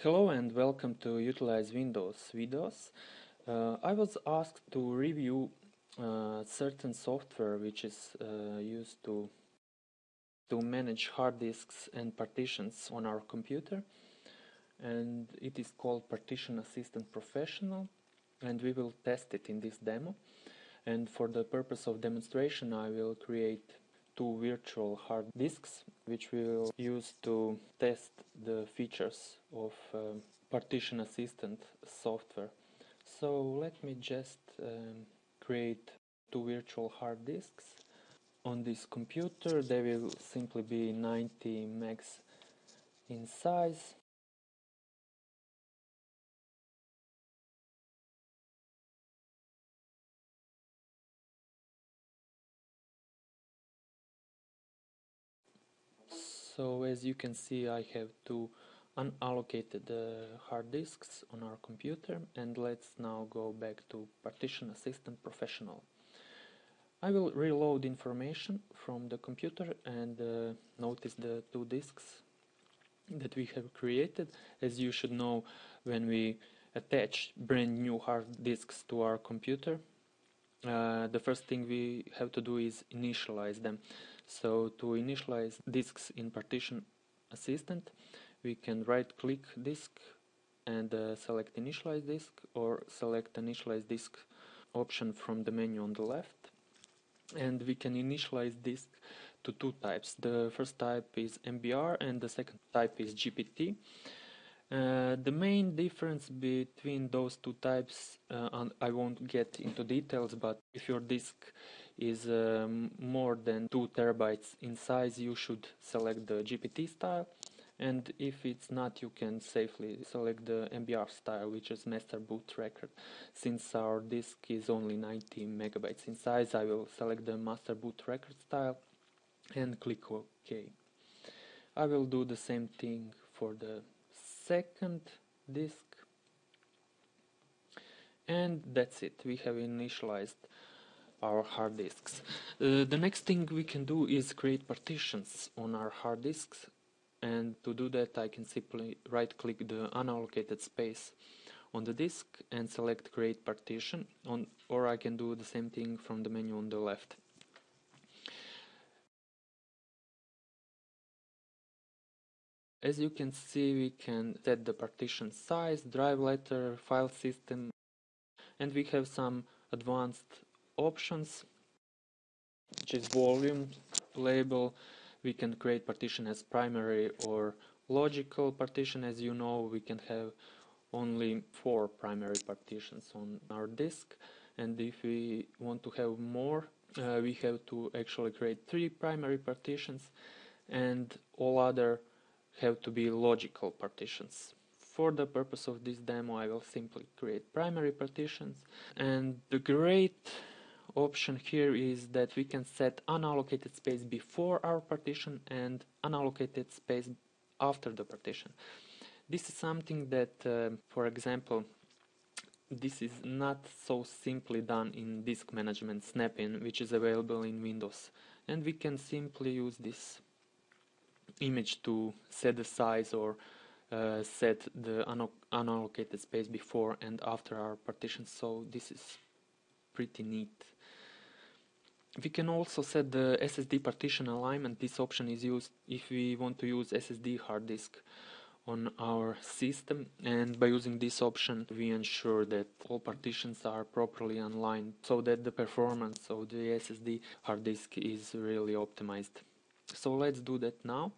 Hello and welcome to Utilize Windows videos. Uh, I was asked to review uh, certain software which is uh, used to to manage hard disks and partitions on our computer and it is called Partition Assistant Professional and we will test it in this demo and for the purpose of demonstration I will create two virtual hard disks which we will use to test the features of um, partition assistant software. So let me just um, create two virtual hard disks on this computer. They will simply be 90 megs in size So as you can see I have two unallocated uh, hard disks on our computer and let's now go back to Partition Assistant Professional. I will reload information from the computer and uh, notice the two disks that we have created. As you should know when we attach brand new hard disks to our computer uh, the first thing we have to do is initialize them. So to initialize disks in partition assistant, we can right click disk and uh, select initialize disk or select initialize disk option from the menu on the left and we can initialize disk to two types. The first type is MBR and the second type is GPT. Uh, the main difference between those two types, uh, I won't get into details, but if your disk is um, more than 2 terabytes in size, you should select the GPT style. And if it's not, you can safely select the MBR style, which is master boot record. Since our disk is only 90 megabytes in size, I will select the master boot record style and click OK. I will do the same thing for the second disk and that's it we have initialized our hard disks. Uh, the next thing we can do is create partitions on our hard disks and to do that I can simply right click the unallocated space on the disk and select create partition on or I can do the same thing from the menu on the left. As you can see, we can set the partition size, drive letter, file system, and we have some advanced options, which is volume, label. We can create partition as primary or logical partition. As you know, we can have only four primary partitions on our disk. And if we want to have more, uh, we have to actually create three primary partitions and all other have to be logical partitions. For the purpose of this demo I will simply create primary partitions and the great option here is that we can set unallocated space before our partition and unallocated space after the partition. This is something that, uh, for example, this is not so simply done in disk management Snap-in, which is available in Windows. And we can simply use this image to set the size or uh, set the unallocated space before and after our partition so this is pretty neat we can also set the SSD partition alignment. This option is used if we want to use SSD hard disk on our system. And by using this option we ensure that all partitions are properly aligned so that the performance of the SSD hard disk is really optimized. So let's do that now.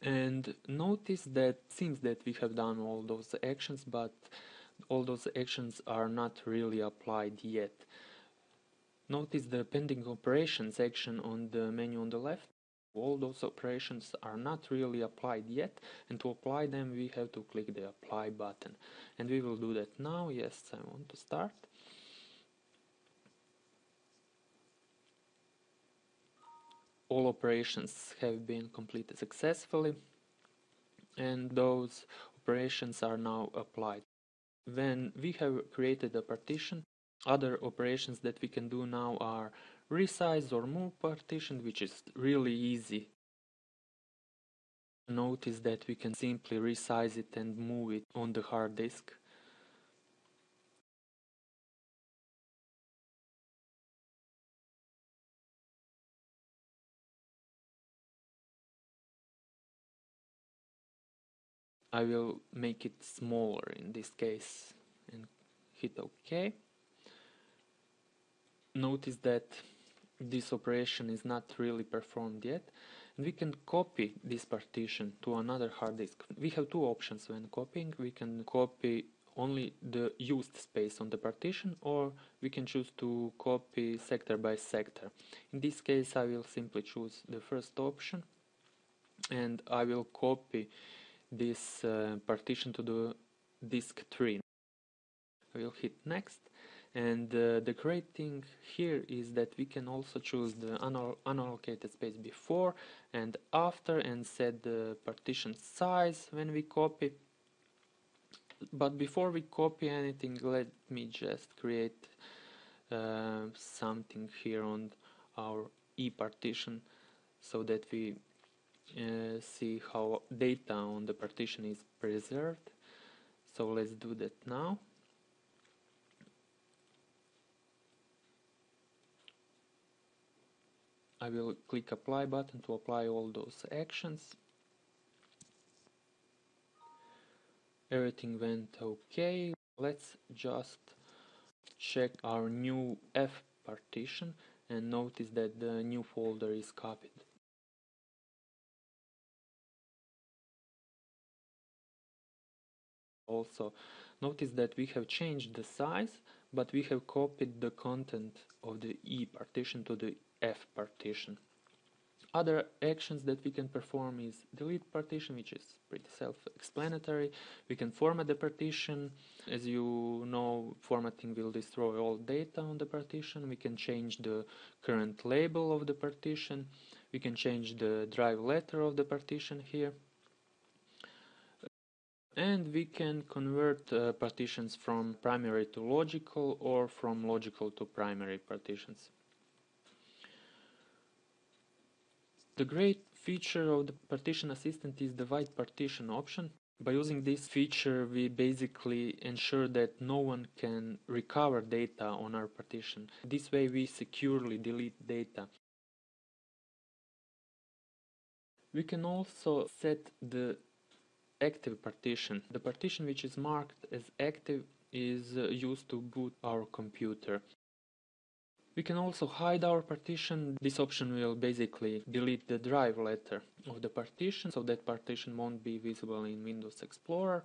And notice that since that we have done all those actions but all those actions are not really applied yet notice the pending operations action on the menu on the left. All those operations are not really applied yet and to apply them we have to click the apply button. And we will do that now. Yes I want to start. All operations have been completed successfully and those operations are now applied. When we have created a partition, other operations that we can do now are resize or move partition, which is really easy. Notice that we can simply resize it and move it on the hard disk. I will make it smaller in this case and hit OK. Notice that this operation is not really performed yet and we can copy this partition to another hard disk. We have two options when copying. We can copy only the used space on the partition or we can choose to copy sector by sector. In this case I will simply choose the first option and I will copy this uh, partition to the disk 3. I will hit next and uh, the great thing here is that we can also choose the unallocated space before and after and set the partition size when we copy. But before we copy anything let me just create uh, something here on our E partition so that we uh, see how data on the partition is preserved. So let's do that now I will click apply button to apply all those actions. Everything went okay. Let's just check our new F partition and notice that the new folder is copied. Also notice that we have changed the size but we have copied the content of the E partition to the F partition. Other actions that we can perform is delete partition, which is pretty self-explanatory. We can format the partition. As you know, formatting will destroy all data on the partition. We can change the current label of the partition. We can change the drive letter of the partition here and we can convert uh, partitions from primary to logical or from logical to primary partitions. The great feature of the partition assistant is the wipe partition option. By using this feature we basically ensure that no one can recover data on our partition. This way we securely delete data. We can also set the active partition. The partition which is marked as active is uh, used to boot our computer. We can also hide our partition. This option will basically delete the drive letter of the partition so that partition won't be visible in Windows Explorer.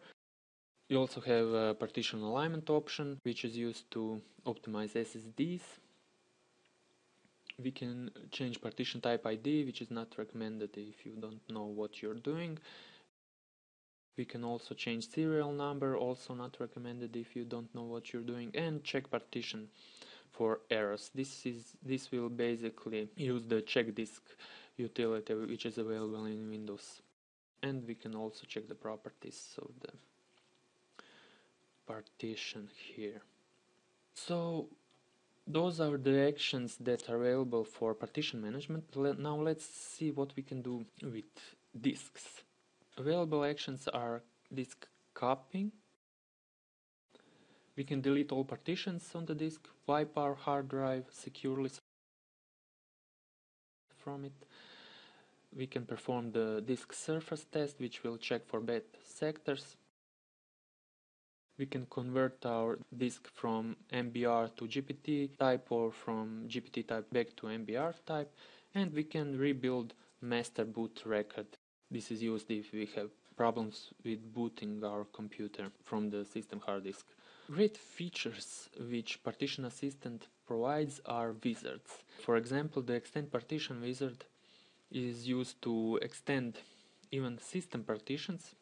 We also have a partition alignment option which is used to optimize SSDs. We can change partition type ID which is not recommended if you don't know what you're doing we can also change serial number, also not recommended if you don't know what you're doing, and check partition for errors. This is this will basically use the check disk utility which is available in Windows. And we can also check the properties of the partition here. So those are the actions that are available for partition management. Now let's see what we can do with disks. Available actions are disk copying. We can delete all partitions on the disk, wipe our hard drive securely from it. We can perform the disk surface test, which will check for bad sectors. We can convert our disk from MBR to GPT type or from GPT type back to MBR type and we can rebuild master boot record this is used if we have problems with booting our computer from the system hard disk. Great features which Partition Assistant provides are wizards. For example, the Extend Partition wizard is used to extend even system partitions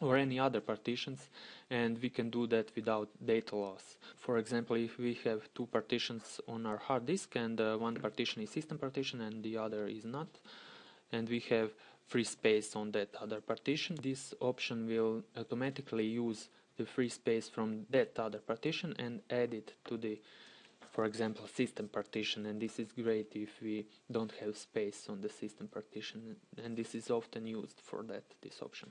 or any other partitions and we can do that without data loss. For example, if we have two partitions on our hard disk and uh, one partition is system partition and the other is not and we have free space on that other partition. This option will automatically use the free space from that other partition and add it to the for example, system partition, and this is great if we don't have space on the system partition, and this is often used for that, this option.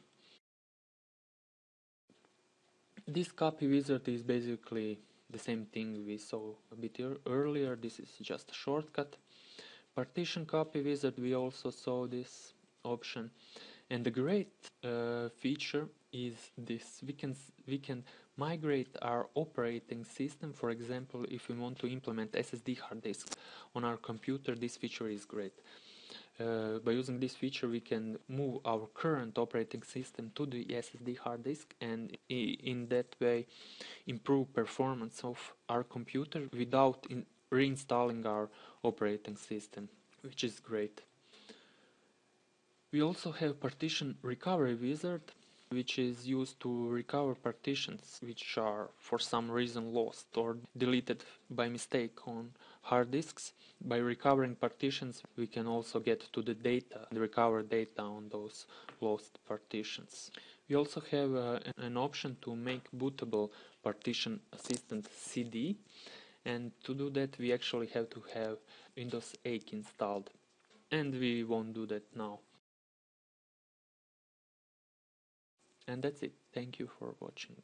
This copy wizard is basically the same thing we saw a bit earlier, this is just a shortcut. Partition copy wizard, we also saw this option, and the great uh, feature is this, we can, we can migrate our operating system. For example, if we want to implement SSD hard disk on our computer, this feature is great. Uh, by using this feature, we can move our current operating system to the SSD hard disk and in that way improve performance of our computer without reinstalling our operating system, which is great. We also have partition recovery wizard which is used to recover partitions which are for some reason lost or deleted by mistake on hard disks. By recovering partitions we can also get to the data, and recover data on those lost partitions. We also have uh, an option to make bootable partition assistant CD and to do that we actually have to have Windows 8 installed and we won't do that now. And that's it. Thank you for watching.